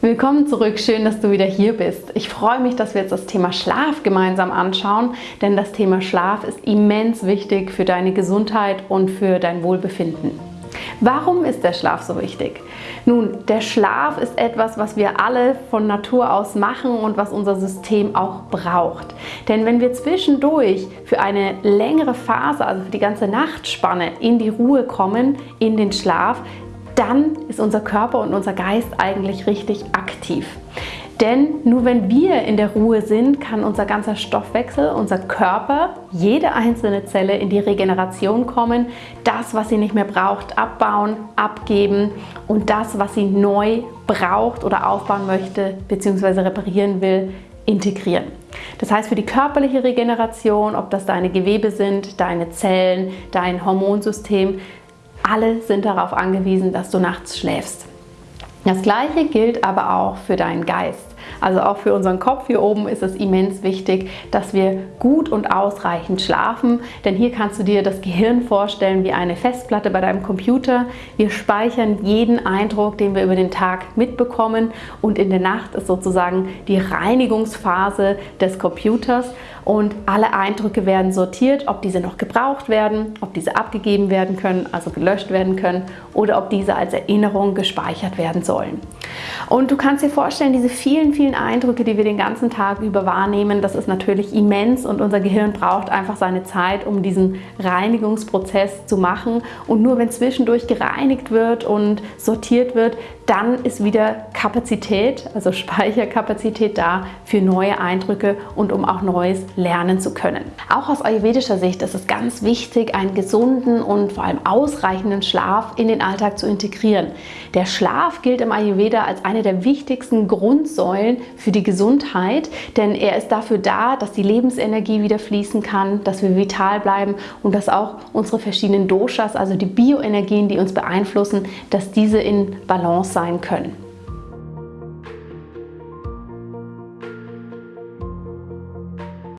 Willkommen zurück, schön, dass du wieder hier bist. Ich freue mich, dass wir jetzt das Thema Schlaf gemeinsam anschauen, denn das Thema Schlaf ist immens wichtig für deine Gesundheit und für dein Wohlbefinden. Warum ist der Schlaf so wichtig? Nun, der Schlaf ist etwas, was wir alle von Natur aus machen und was unser System auch braucht. Denn wenn wir zwischendurch für eine längere Phase, also für die ganze Nachtspanne, in die Ruhe kommen, in den Schlaf, dann ist unser Körper und unser Geist eigentlich richtig aktiv. Denn nur wenn wir in der Ruhe sind, kann unser ganzer Stoffwechsel, unser Körper, jede einzelne Zelle in die Regeneration kommen, das, was sie nicht mehr braucht, abbauen, abgeben und das, was sie neu braucht oder aufbauen möchte bzw. reparieren will, integrieren. Das heißt für die körperliche Regeneration, ob das deine Gewebe sind, deine Zellen, dein Hormonsystem, alle sind darauf angewiesen, dass du nachts schläfst. Das gleiche gilt aber auch für deinen Geist. Also auch für unseren Kopf hier oben ist es immens wichtig, dass wir gut und ausreichend schlafen, denn hier kannst du dir das Gehirn vorstellen wie eine Festplatte bei deinem Computer. Wir speichern jeden Eindruck, den wir über den Tag mitbekommen und in der Nacht ist sozusagen die Reinigungsphase des Computers und alle Eindrücke werden sortiert, ob diese noch gebraucht werden, ob diese abgegeben werden können, also gelöscht werden können oder ob diese als Erinnerung gespeichert werden sollen. Und du kannst dir vorstellen, diese vielen, vielen Eindrücke, die wir den ganzen Tag über wahrnehmen, das ist natürlich immens und unser Gehirn braucht einfach seine Zeit, um diesen Reinigungsprozess zu machen. Und nur wenn zwischendurch gereinigt wird und sortiert wird, dann ist wieder Kapazität, also Speicherkapazität da für neue Eindrücke und um auch Neues lernen zu können. Auch aus ayurvedischer Sicht ist es ganz wichtig, einen gesunden und vor allem ausreichenden Schlaf in den Alltag zu integrieren. Der Schlaf gilt im Ayurveda als eine der wichtigsten Grundsäulen für die Gesundheit, denn er ist dafür da, dass die Lebensenergie wieder fließen kann, dass wir vital bleiben und dass auch unsere verschiedenen Doshas, also die Bioenergien, die uns beeinflussen, dass diese in Balance sein können.